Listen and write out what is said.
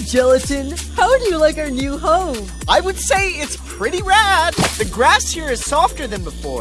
Gelatin! How do you like our new home? I would say it's pretty rad. The grass here is softer than before.